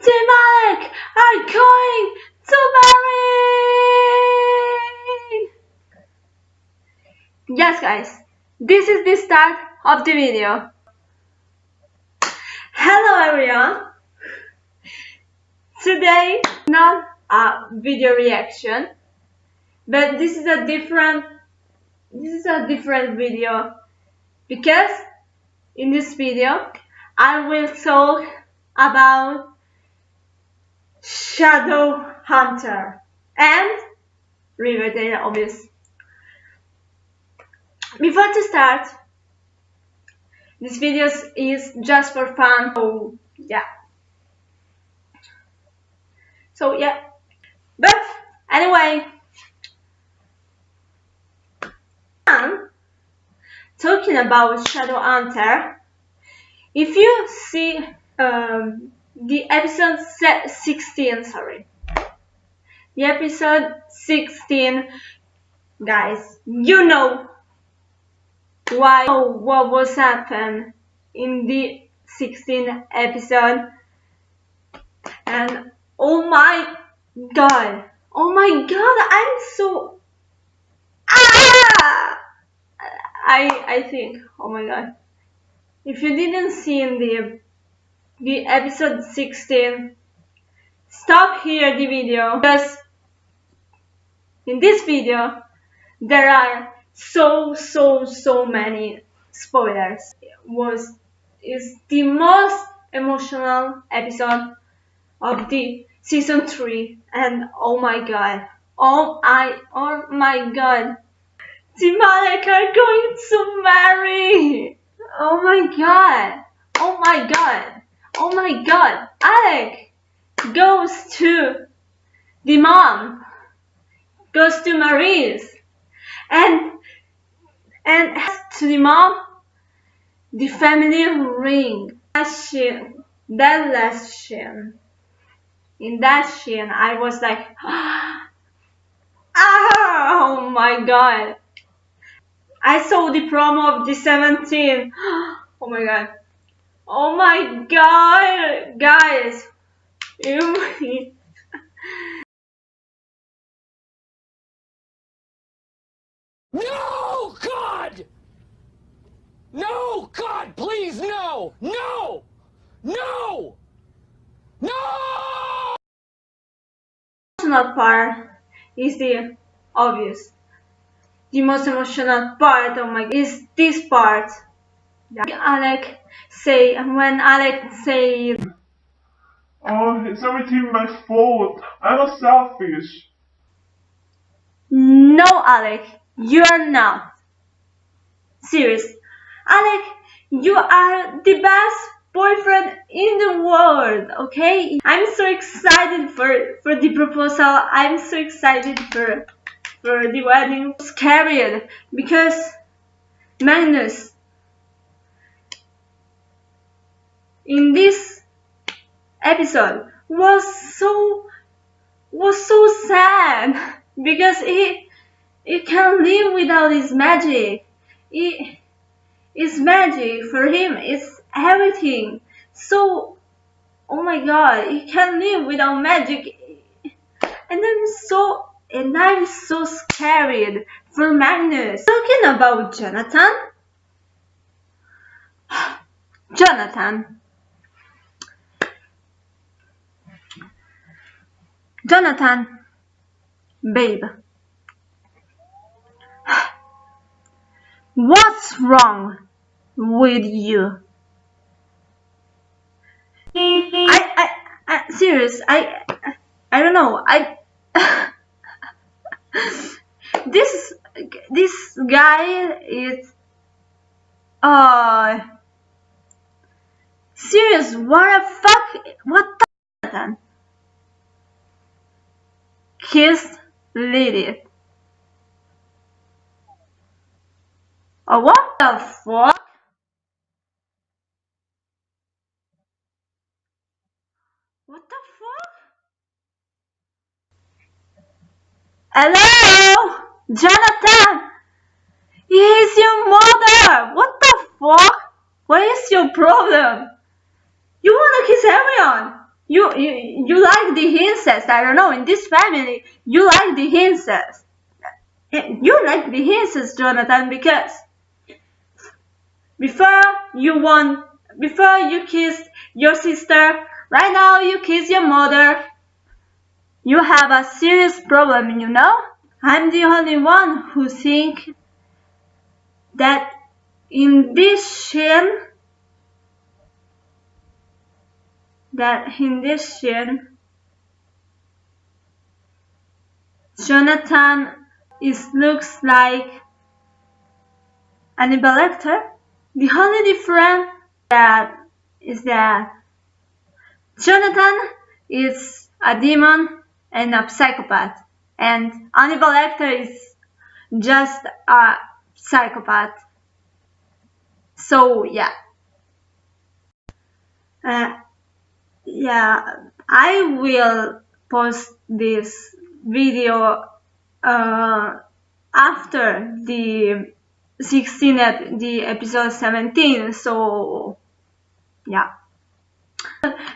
Alec are going to marry! Yes guys, this is the start of the video. Hello everyone! Today, not a video reaction, but this is a different, this is a different video because in this video I will talk about Shadow Hunter and Riverdale obvious. Before to start, this video is just for fun, so yeah. So yeah, but anyway, talking about Shadow Hunter, if you see um, the episode 16 sorry. The episode 16 guys you know why what was happened in the 16th episode. And oh my god oh my god i'm so ah! i i think oh my god. If you didn't see in the the episode 16 stop here the video because in this video there are so so so many spoilers. It was is the most emotional episode of the season 3 and oh my god oh I oh my god. Team Alec are going to marry! Oh my god oh my god Oh my god, Alec goes to the mom, goes to Maryse, and and to the mom the family ring. That that scene, in that scene, I was like, oh my god. I saw the promo of the 17. Oh my god. Oh my god, guys. no, God! No, God, please, no! No! No! No! Emotional part is the obvious. The most emotional part of my is this part. Alec say when Alec say Oh, it's everything my fault. I'm a selfish. No, Alec, you're not. Serious. Alec, you are the best boyfriend in the world, okay? I'm so excited for, for the proposal. I'm so excited for, for the wedding. Scared because Magnus in this episode was so was so sad because he he can't live without his magic. He, his magic for him It's everything. So oh my god, he can't live without magic. And I'm so and I'm so scared for Magnus. Talking about Jonathan. Jonathan Jonathan, babe. What's wrong with you? I, I, I serious, I, I don't know, I, this, this guy is, uh, serious, what the fuck, what the Kiss Lilith. Oh, what the fuck? What the fuck? Hello? Jonathan! He's your mother! What the fuck? What is your problem? You wanna kiss everyone? You, you you like the incest. I don't know. In this family, you like the incest. You like the incest, Jonathan, because before you want, before you kissed your sister, right now you kiss your mother. You have a serious problem, you know. I'm the only one who think that in this scene that scene Jonathan is looks like Hannibal Lecter. The only difference that is that Jonathan is a demon and a psychopath and Hannibal Lecter is just a psychopath. So yeah. Uh, yeah, I will post this video uh, after the 16 ep the episode 17 so yeah.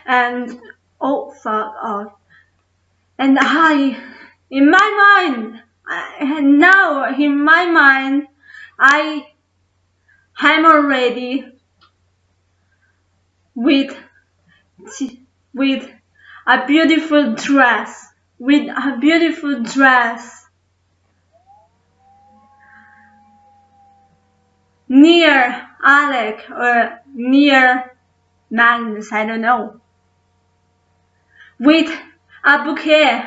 And oh fuck off. And I in my mind and now in my mind I am already with with a beautiful dress with a beautiful dress. Near Alec or near Magnus, I don't know, with a bouquet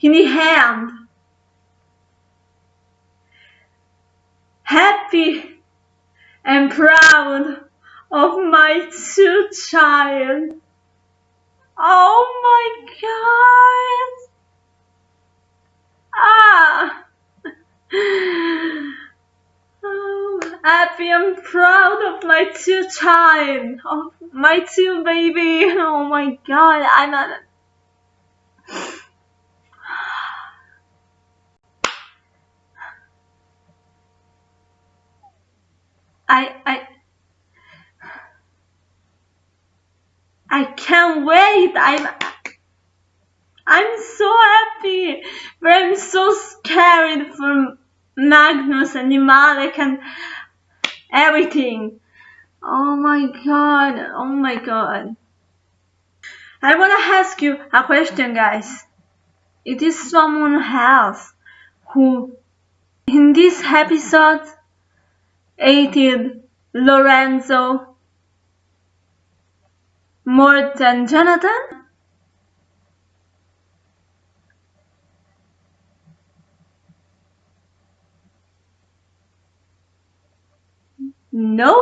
in the hand, happy and proud of my two child. Oh my god! Ah! Oh, happy and proud of my two child, of my two baby. Oh my god, I'm a I I I can't wait. I'm I'm so happy, but I'm so scared for Magnus and Imalek and everything. Oh my god, oh my god. I wanna ask you a question guys. It is someone else who in this episode hated Lorenzo more than Jonathan? No?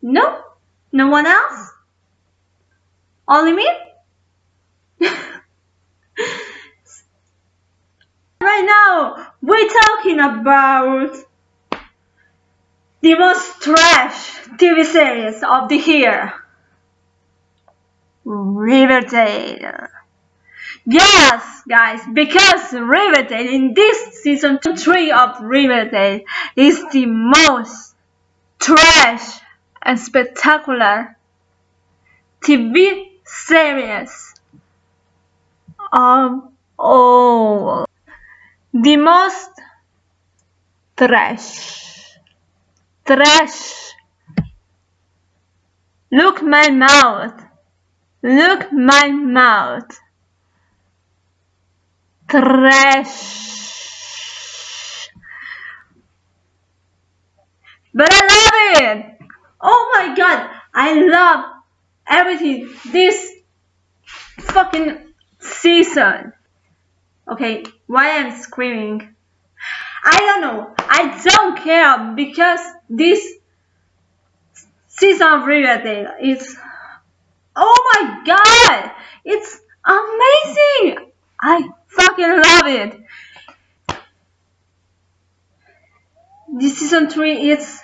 No? No one else? Only me? right now, we're talking about the most trash TV series of the year. Riverdale. Yes, guys, because Riverdale in this season 3 of Riverdale is the most trash and spectacular TV series of all. The most trash. Trash. Look my mouth. Look my mouth. Trash. But I love it. Oh my god. I love everything. This fucking season. Okay, why I'm screaming? I don't know. I don't care because this season of Riverdale is oh my god! It's amazing! I fucking love it! This season 3 is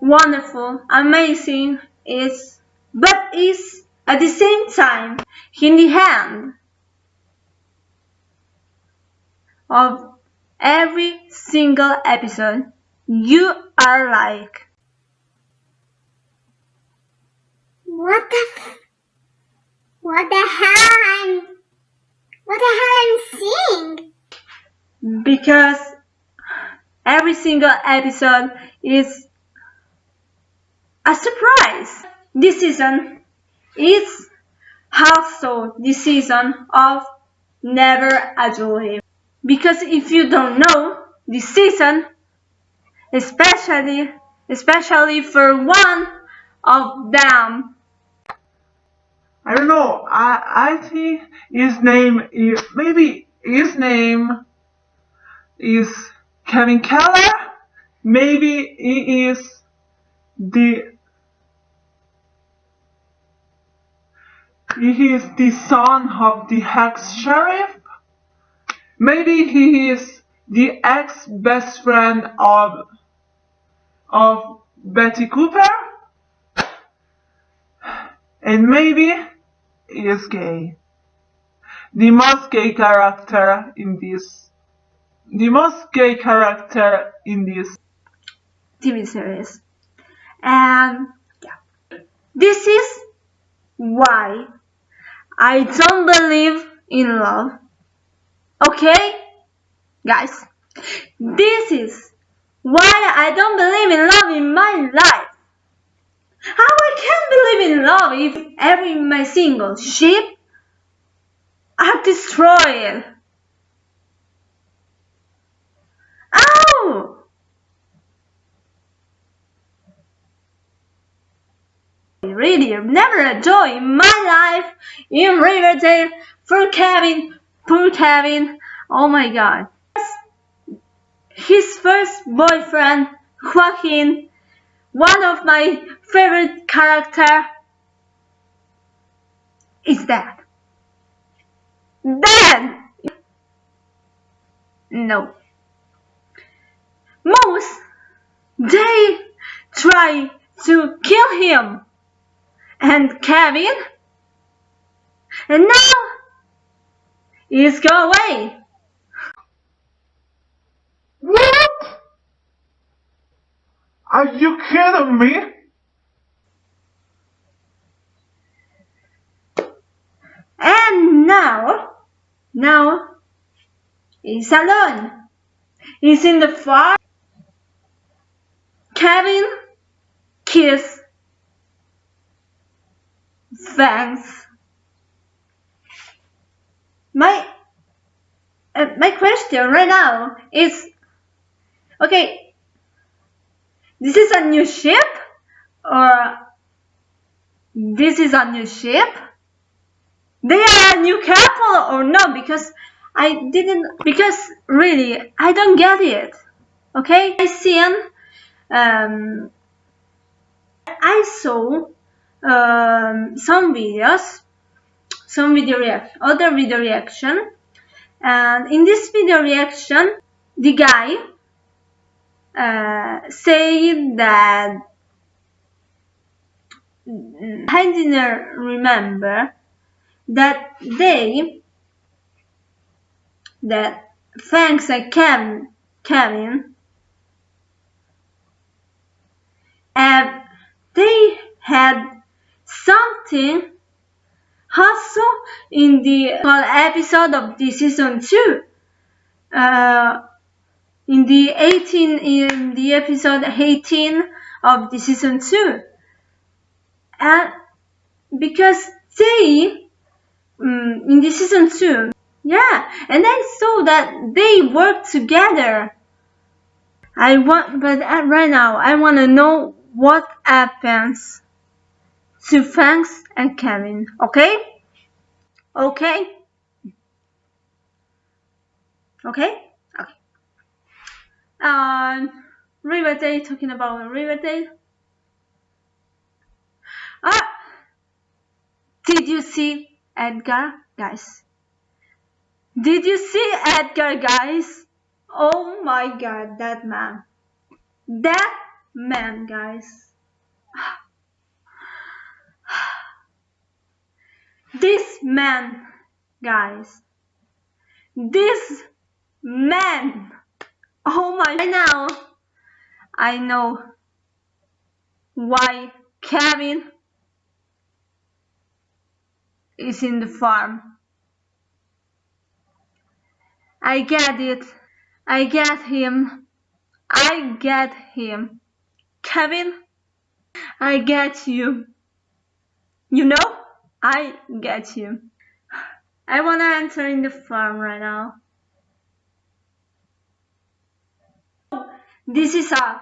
wonderful, amazing, it's but is at the same time in the hand of every single episode you are like What the f- What the hell I'm what the hell I'm seeing? Because every single episode is a surprise. This season is also the season of Never a Dream. Because if you don't know, this season, especially especially for one of them, I don't know. I I think his name is maybe his name is Kevin Keller. Maybe he is the he is the son of the ex sheriff. Maybe he is the ex best friend of of Betty Cooper. And maybe he is gay. The most gay character in this the most gay character in this TV series. And yeah, this is why I don't believe in love. Okay, guys, this is why I don't believe in love in my life. How I can believe in love if every my single ship are destroyed? Really, never a joy in my life in Riverdale for Kevin, poor Kevin. Oh my god. His first boyfriend, Joaquin, one of my favorite character, is dead. Dead! No. Most they try to kill him and Kevin and now he's go away. What? Are you kidding me? And now, now he's alone. He's in the far. Kevin kiss Fangs. My uh, my question right now is okay. This is a new ship, or this is a new ship. They are a new couple or no? Because I didn't. Because really, I don't get it. Okay, I seen. Um, I saw um, some videos, some video reaction, other video reaction, and in this video reaction, the guy uh, said that I didn't remember that they that Fangs to Kevin, Kevin, and they had something also in the episode of the season 2 uh, in the 18 in the episode 18 of the season 2 and because they um, in the season 2 yeah and I saw that they work together. I want but right now I want to know what happens to Fangs and Kevin. Okay? Okay? Okay? Okay. Um, Riverdale, talking about Riverdale. Ah! Did you see Edgar, guys? Did you see Edgar, guys? Oh my god, that man. That man, guys. This man, guys. This man. Oh my, right now I know why Kevin is in the farm. I get it. I get him. I get him. Kevin, I get you. You know, I get you. I wanna enter in the farm right now. This is a,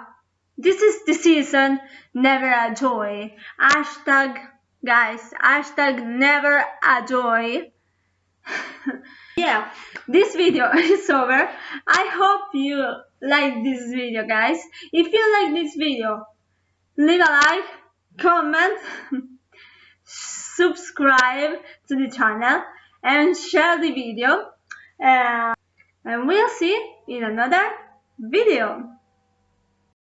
this is the season, never a joy. Hashtag, guys, hashtag never a joy. yeah, this video is over. I hope you like this video, guys. If you like this video, leave a like, comment, subscribe to the channel, and share the video. Uh, and we'll see in another video.